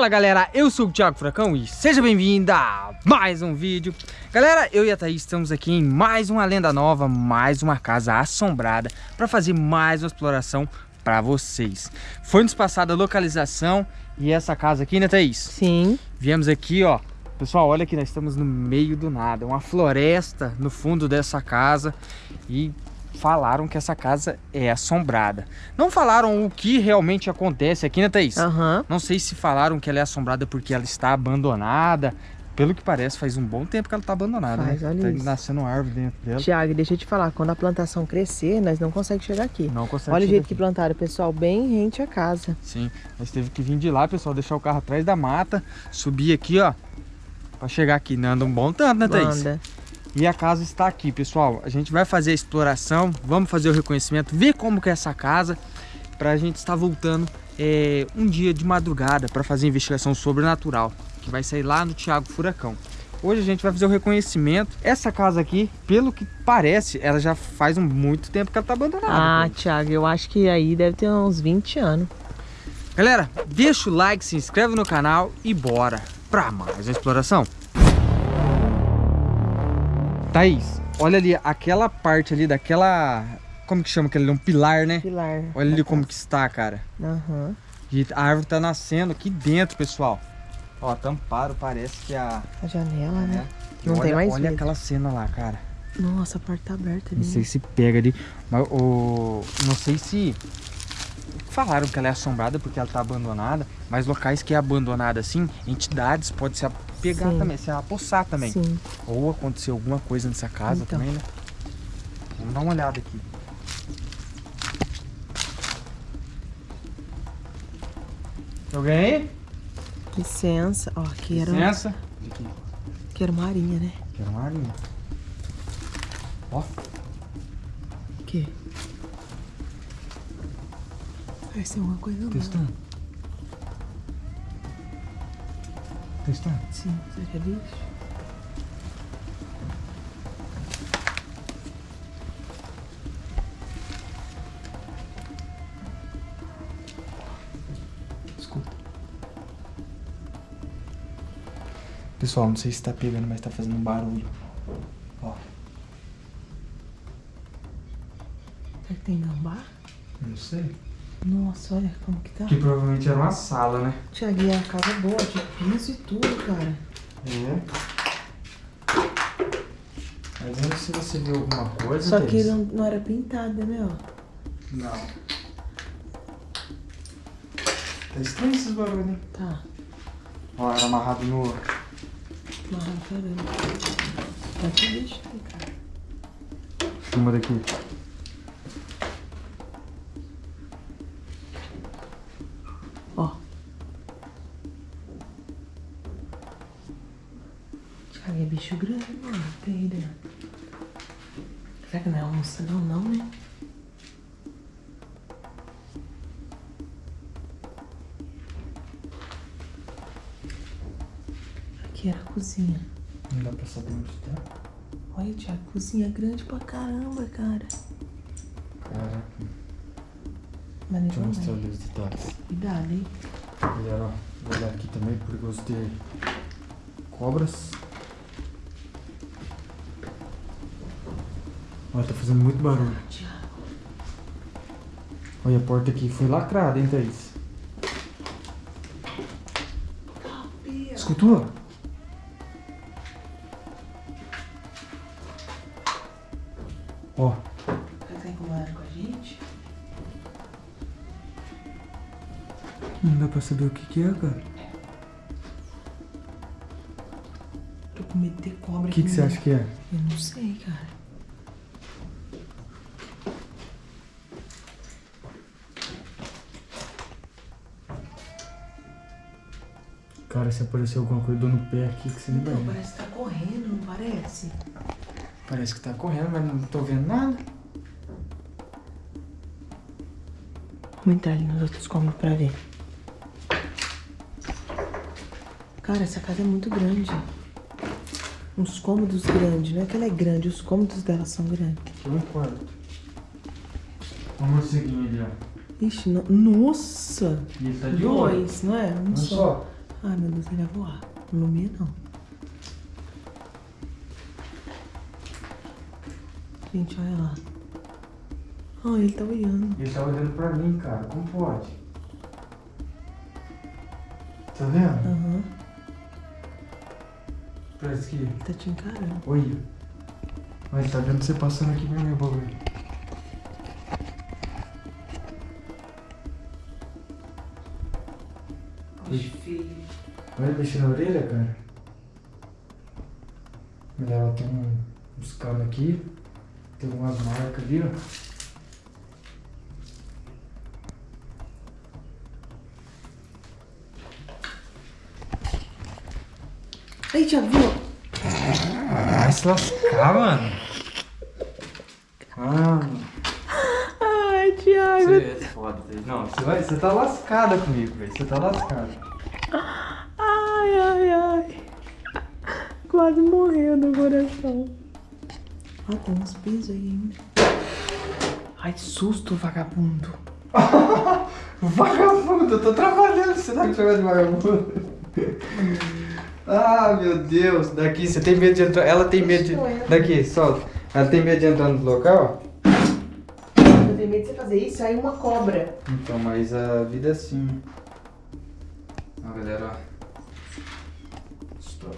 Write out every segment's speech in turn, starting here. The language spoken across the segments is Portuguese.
Fala galera, eu sou o Thiago Furacão e seja bem-vindo a mais um vídeo. Galera, eu e a Thaís estamos aqui em mais uma lenda nova, mais uma casa assombrada Para fazer mais uma exploração para vocês. Foi nos passada a localização e essa casa aqui, né Thaís? Sim. Viemos aqui, ó. Pessoal, olha que nós estamos no meio do nada Uma floresta no fundo dessa casa E falaram que essa casa é assombrada. Não falaram o que realmente acontece aqui, né, Thaís? Uhum. Não sei se falaram que ela é assombrada porque ela está abandonada. Pelo que parece, faz um bom tempo que ela está abandonada, faz, né? Olha tá isso. nascendo árvore dentro dela. Tiago, deixa eu te falar, quando a plantação crescer, nós não conseguimos chegar aqui. Não consegue Olha o jeito aqui. que plantaram, pessoal, bem rente à casa. Sim, nós teve que vir de lá, pessoal, deixar o carro atrás da mata, subir aqui, ó, para chegar aqui. Não anda um bom tanto, né, Thaís? Anda. E a casa está aqui, pessoal. A gente vai fazer a exploração, vamos fazer o reconhecimento, ver como que é essa casa, para a gente estar voltando é, um dia de madrugada para fazer investigação sobrenatural, que vai sair lá no Thiago Furacão. Hoje a gente vai fazer o reconhecimento. Essa casa aqui, pelo que parece, ela já faz muito tempo que ela está abandonada. Ah. Tiago, eu acho que aí deve ter uns 20 anos. Galera, deixa o like, se inscreve no canal e bora para mais uma exploração. Thaís, olha ali, aquela parte ali daquela... Como que chama aquele ali? Um pilar, né? Pilar. Olha ali como que está, cara. Aham. E a árvore tá nascendo aqui dentro, pessoal. Ó, tamparam, parece que a... A janela, né? E Não olha, tem mais Olha aquela cena lá, cara. Nossa, a porta tá aberta ali. Não sei se pega ali, mas o... Não sei se... Falaram que ela é assombrada porque ela tá abandonada, mas locais que é abandonada assim, entidades pode se pegar Sim. também, se apossar também. Sim. Ou acontecer alguma coisa nessa casa Então. também, né? Vamos dar uma olhada aqui. Alguém aí? Licença. Ó, aqui era, Licença. Aqui. aqui era uma arinha, né? Quero uma arinha. Ó, O quê? Parece alguma coisa lá. testando. Testando. Sim, seria bicho? Escuta. Pessoal, não sei se tá pegando, mas tá fazendo um barulho. Ó, Será que tem gambá? não sei. Nossa, olha como que tá. Que provavelmente era uma sala, né? Tiago, e a casa é boa, de piso e tudo, cara. É. Mas eu não sei se você viu alguma coisa. Só que não, não era pintada, né, ó. Não. Tá estranho esses barulhos, né? Tá. Ó, era amarrado no. Marrom, caramba. Tá que bicho aí, cara. Filma daqui. Tiago, é bicho grande, mano. Aí dentro. Será que não é onça? Não, não, né? Aqui era a cozinha. Não dá pra saber onde tá. Olha, Tiago, cozinha grande pra caramba, cara. Caraca. Mas Deixa eu mostrar ali os detalhes. Cuidado, hein? Galera, olhar aqui também, perigoso ter cobras. Ó, tá fazendo muito barulho. Olha, a porta aqui foi lacrada, hein, Thaís? Escutou? Ó, tá com a gente? não dá pra saber o que que é, cara. Tô com medo de ter cobra O aqui. que que você acha que é? Eu não sei, cara. Cara, se aparecer alguma coisa no pé aqui, que você nem vai Então, ver. parece que tá correndo, não parece? Parece que tá correndo, mas não tô vendo nada. Vamos entrar ali nos outros cômodos pra ver. Cara, essa casa é muito grande. Uns cômodos grandes, não é que ela é grande, os cômodos dela são grandes. Aqui é um quarto. Morceguinho ali, ó. Ixi, no... nossa! E tá de olho. Dois, não é? Um Um só. só. Ai, meu Deus, ele vai voar. Não meia, não. Gente, olha lá. Ah, ele tá olhando. Ele tá olhando pra mim, cara. Como pode? Tá vendo? Aham. Parece que... Ele tá te encarando. Olha. Mas tá vendo você passando aqui pro meu bagulho. Oxe, filho. Olha mexer na orelha, cara. Olha, ela tem um, uns canos aqui. Tem umas marcas ali, ó. Aí, Thiago, viu? Vai se lascar, mano. Ah, Ai, Thiago. você. Não, você, vai, você tá lascada comigo, velho. Você tá lascada. Ai, ai, ai. Quase morreu no coração. Ah, tem uns pisos aí ainda. Ai, que susto, vagabundo. Vagabundo, eu tô trabalhando, você tá me chamando de vagabundo. Ah, meu Deus. Daqui, você tem medo de entrar. Ela tem medo de. Daqui, solta. Ela tem medo de entrar no local? Tenho medo de você fazer isso, aí uma cobra. Então, mas a vida é assim. Ó, galera, ó.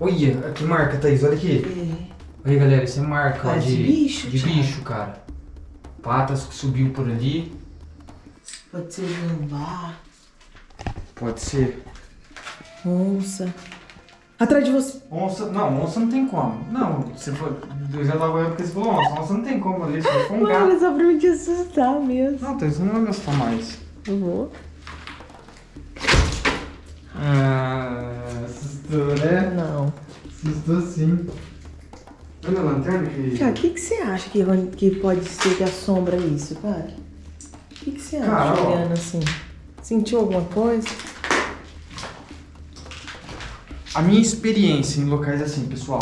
Olha, que marca, Thaís, olha aqui. É. Olha, galera, isso é marca ó, Ah, de, de bicho, de Thiago. bicho, cara. Patas que subiu por ali. Pode ser gambá, Pode ser. onça. Atrás de você. Onça, não, onça não tem como. Não, você for, eu já tava olhando porque você falou onça. Onça não tem como ali, se for um gato. Mano, só pra me te assustar mesmo. Não, Thaís, não vai me assustar mais. Eu vou. Ah, assustou, né? Não. Assustou sim. Olha a lanterna que... Tiago, o que, que você acha que, que pode ser que assombra isso, cara? O que, que você acha, Cara, olhando assim? Sentiu alguma coisa? A minha experiência em locais assim, pessoal.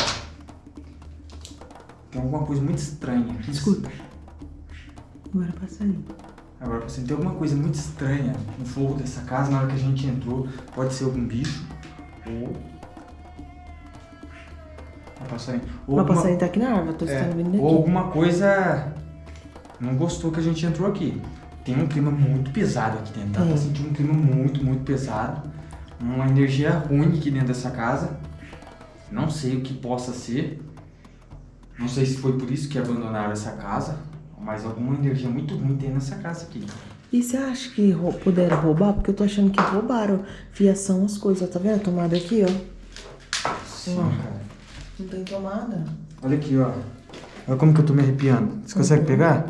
Tem alguma coisa muito estranha. Escuta. Agora passa ali. Agora, assim, tem alguma coisa muito estranha no forro dessa casa na hora que a gente entrou. Pode ser algum bicho. Ou. Vai passar aí. Ou Uma alguma- passarinho tá aqui na árvore, tô é, vindo daqui. ou alguma coisa. Não gostou que a gente entrou aqui. Tem um clima muito pesado aqui dentro. Dá pra Tem. sentir um clima muito, muito pesado. Uma energia ruim aqui dentro dessa casa. Não sei o que possa ser. Não sei se foi por isso que abandonaram essa casa. Mas alguma energia muito ruim tem nessa casa aqui. E você acha que rou- puderam roubar? Porque eu tô achando que roubaram fiação, as coisas. Tá vendo a tomada aqui, ó? Sim, Ó. cara. Não tem tomada. Olha aqui, ó. Olha como que eu tô me arrepiando. Você consegue pegar?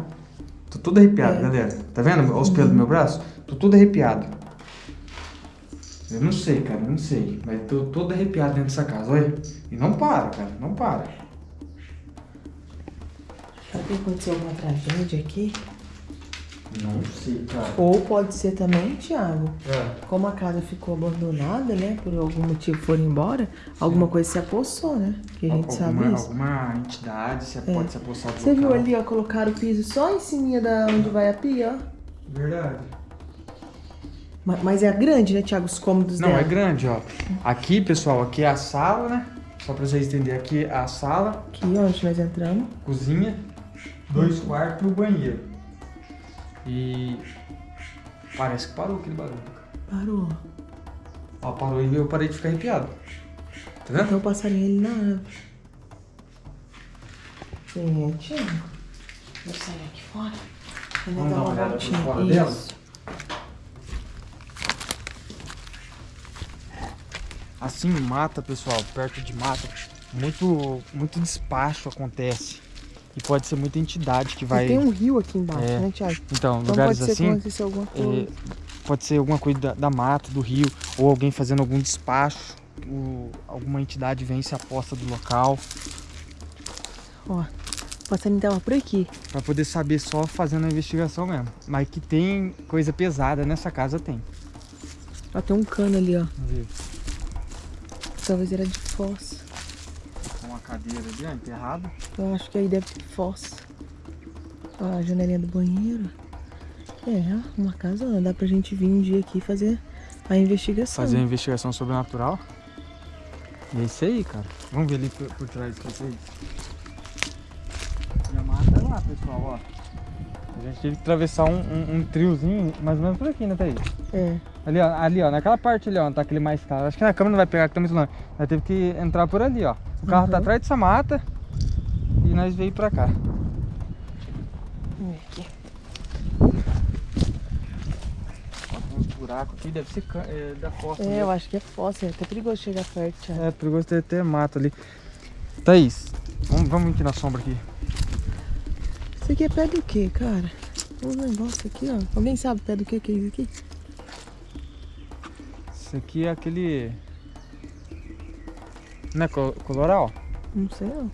Tô todo arrepiado, É. galera. Tá vendo os pelos do meu braço? Tô todo arrepiado. Eu não sei, cara, eu não sei. Mas tô todo arrepiado dentro dessa casa, olha. E não para, cara, não para. Será que aconteceu alguma tragédia aqui? Não sei, cara. Ou pode ser também, Thiago, É. como a casa ficou abandonada, né? Por algum motivo foram embora, alguma coisa se apossou, né? Que a gente alguma, sabe isso. alguma entidade se pode se apossar do Você viu local. ali, ó, colocaram o piso só em cima da onde vai a pia, ó. Verdade. Ma- Mas é grande, né, Thiago, os cômodos Não, dela. é grande, ó. Aqui, pessoal, aqui é a sala, né? Só pra vocês entenderem, aqui é a sala. Aqui, onde nós entramos. cozinha, dois quartos e o banheiro. E parece que parou aquele barulho. cara. Parou. Ó, parou e eu parei de ficar arrepiado. Tá vendo? Então o passarinho ali na árvore. Gente, vou sair aqui fora. Vamos dar uma uma olhada por voltinha. fora dela? Assim, mata, pessoal, perto de mata, muito, muito despacho acontece. E pode ser muita entidade que vai. Tem um rio aqui embaixo, É. né, Thiago? Então, Então lugares pode ser assim. aconteceu alguma coisa. é, pode ser alguma coisa da, da mata, do rio, ou alguém fazendo algum despacho. o- alguma entidade vem e se aposta do local. Ó, o passarinho tava por aqui. Pra poder saber só fazendo a investigação mesmo. Mas que tem coisa pesada nessa casa, tem. Ó, tem um cano ali, ó. Ver. Talvez era de fossa. Uma cadeira ali, ó, enterrada. Eu acho que aí deve ter fossa. Ó, a janelinha do banheiro. É, uma casa, ó, dá pra gente vir um dia aqui fazer A investigação. fazer a investigação sobrenatural. E é isso aí, cara. Vamos ver ali por, por trás do que é a mata lá, pessoal, ó. A gente teve que atravessar um, um, um triozinho, mais ou menos por aqui, né, Thaís? É. Ali, ó, ali, ó, naquela parte ali, ó, tá aquele mais caro. Acho que na câmera não vai pegar, que tá muito longe. Nós teve que entrar por ali, ó. O carro tá Uhum. atrás dessa mata e nós veio pra cá. Vamos ver aqui. Uns buracos aqui, deve ser é, da fossa. É, eu acho que é fóssil. É até perigoso chegar perto, Thiago. É, perigoso ter, ter mato ali. Thaís, vamos, vamos aqui na sombra aqui. Isso aqui é pé do quê, cara? Um negócio aqui, ó. Alguém sabe pé do quê que é isso aqui? Isso aqui é aquele... Não é col- coloral? Não sei não.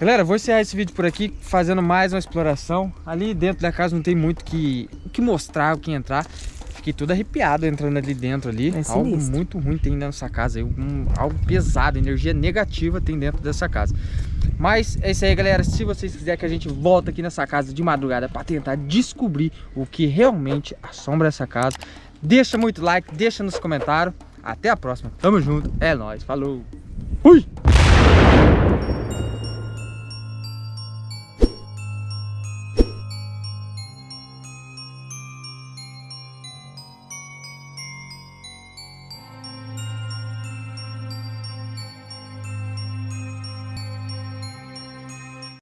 Galera, vou encerrar esse vídeo por aqui, fazendo mais uma exploração. Ali dentro da casa não tem muito que, o que mostrar, o que entrar. Fiquei todo arrepiado entrando ali dentro ali. É algo muito ruim tem dentro dessa casa. um- algo pesado, energia negativa tem dentro dessa casa. Mas é isso aí, galera. Se vocês quiserem que a gente volta aqui nessa casa de madrugada para tentar descobrir o que realmente assombra essa casa, deixa muito like, deixa nos comentários. Até a próxima. Tamo junto. É nóis. Falou. Fui!